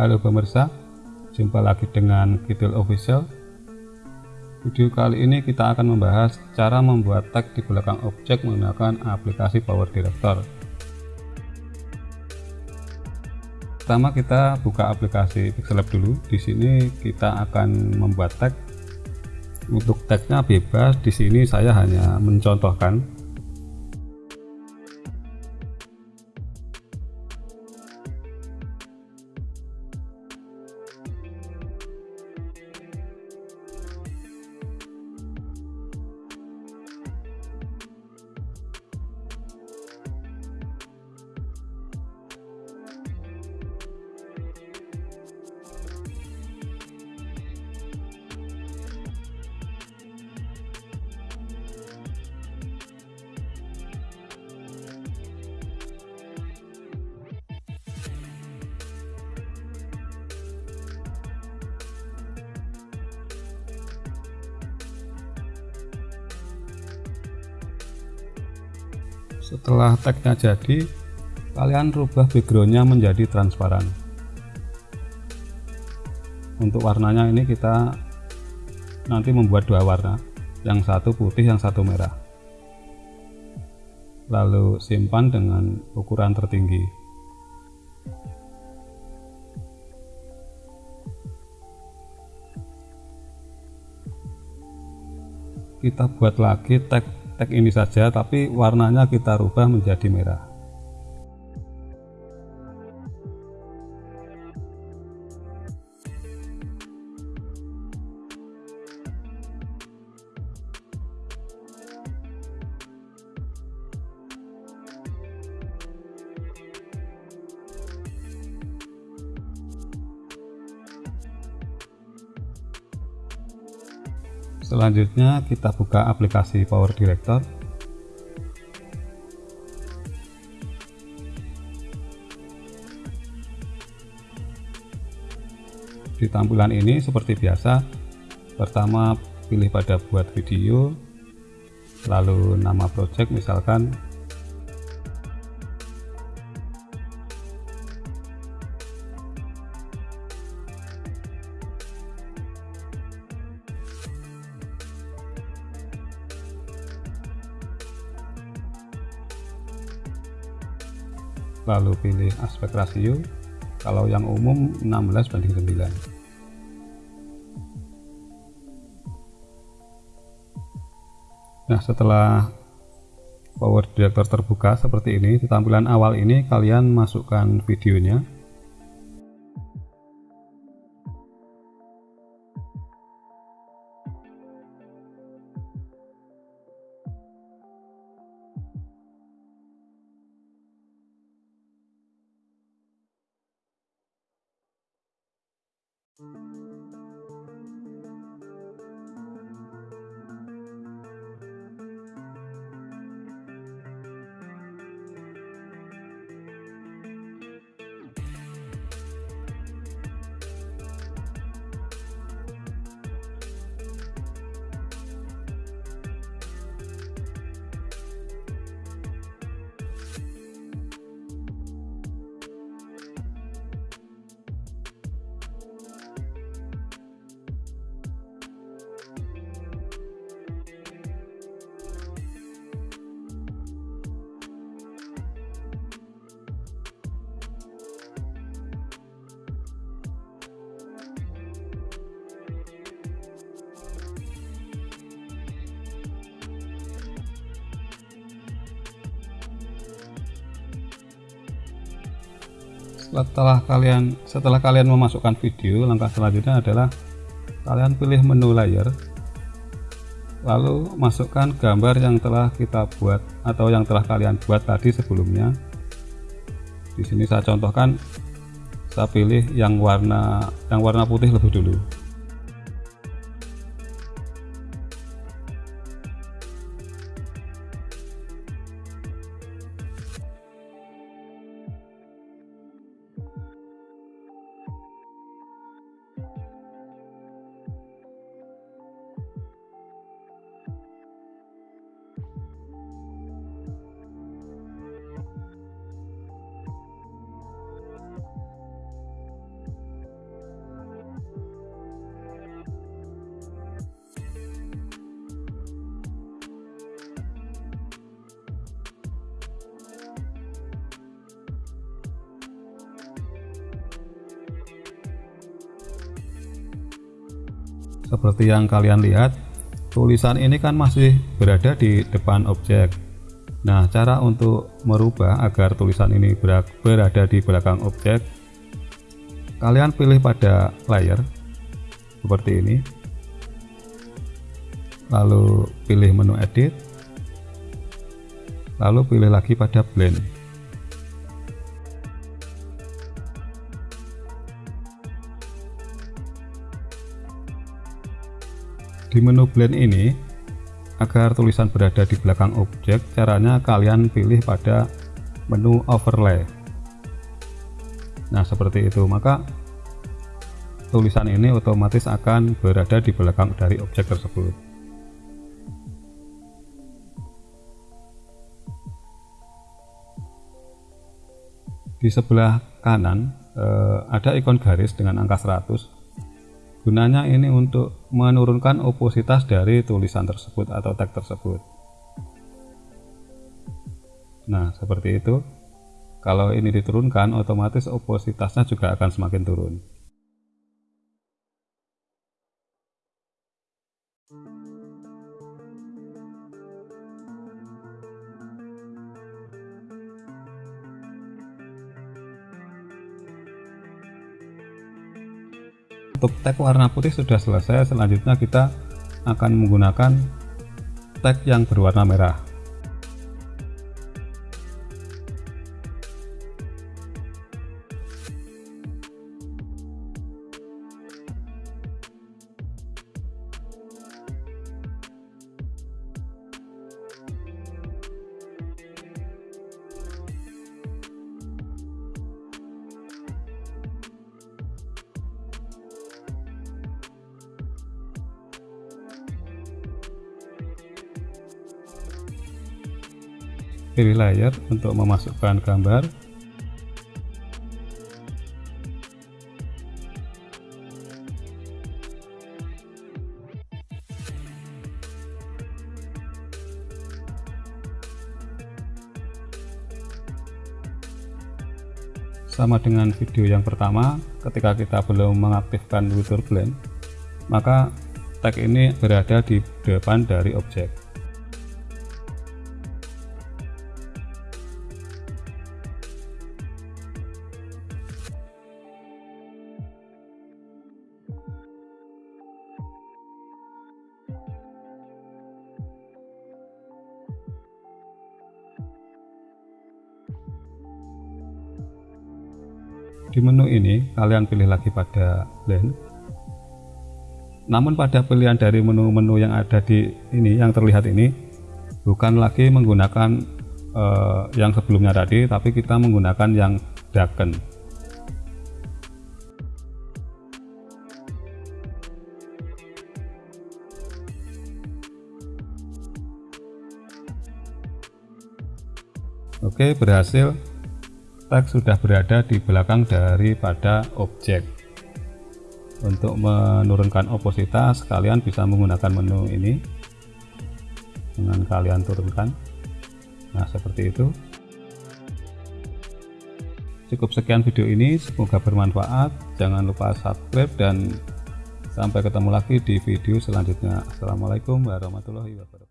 Halo pemirsa, jumpa lagi dengan Kidul Official. Video kali ini kita akan membahas cara membuat tag di belakang objek menggunakan aplikasi Power Director. Pertama kita buka aplikasi Pixelab dulu. Di sini kita akan membuat tag. Untuk tagnya bebas. Di sini saya hanya mencontohkan setelah tagnya jadi kalian rubah backgroundnya menjadi transparan. Untuk warnanya ini kita nanti membuat dua warna. Yang satu putih yang satu merah. Lalu simpan dengan ukuran tertinggi. Kita buat lagi tag tag ini saja tapi warnanya kita rubah menjadi merah selanjutnya kita buka aplikasi Power Director. Di tampilan ini seperti biasa pertama pilih pada buat video lalu nama project misalkan lalu pilih aspek rasio. Kalau yang umum 16 banding 9 nah setelah power director terbuka seperti ini di tampilan awal ini kalian masukkan videonya setelah kalian setelah kalian memasukkan video langkah selanjutnya adalah kalian pilih menu layer lalu masukkan gambar yang telah kita buat atau yang telah kalian buat tadi sebelumnya. Di sini saya contohkan saya pilih yang warna yang warna putih lebih dulu seperti yang kalian lihat tulisan ini kan masih berada di depan objek. Nah cara untuk merubah agar tulisan ini berada di belakang objek kalian pilih pada layer seperti ini. Lalu pilih menu edit. Lalu pilih lagi pada blend Di menu blend ini, agar tulisan berada di belakang objek, caranya kalian pilih pada menu overlay. Nah, seperti itu. Maka tulisan ini otomatis akan berada di belakang dari objek tersebut. Di sebelah kanan eh, ada ikon garis dengan angka 100 Gunanya ini untuk menurunkan opositas dari tulisan tersebut atau tag tersebut. Nah, seperti itu. Kalau ini diturunkan, otomatis opositasnya juga akan semakin turun. Untuk tag warna putih sudah selesai. Selanjutnya kita akan menggunakan tag yang berwarna merah pilih layer untuk memasukkan gambar. Sama dengan video yang pertama ketika kita belum mengaktifkan fitur blend maka tag ini berada di depan dari objek di menu ini kalian pilih lagi pada blend namun pada pilihan dari menu-menu yang ada di ini yang terlihat ini bukan lagi menggunakan uh, yang sebelumnya tadi tapi kita menggunakan yang darken Oke berhasil teks sudah berada di belakang daripada objek. Untuk menurunkan opositas kalian bisa menggunakan menu ini. Dengan kalian turunkan. Nah seperti itu. Cukup sekian video ini. Semoga bermanfaat. Jangan lupa subscribe dan sampai ketemu lagi di video selanjutnya. Assalamualaikum warahmatullahi wabarakatuh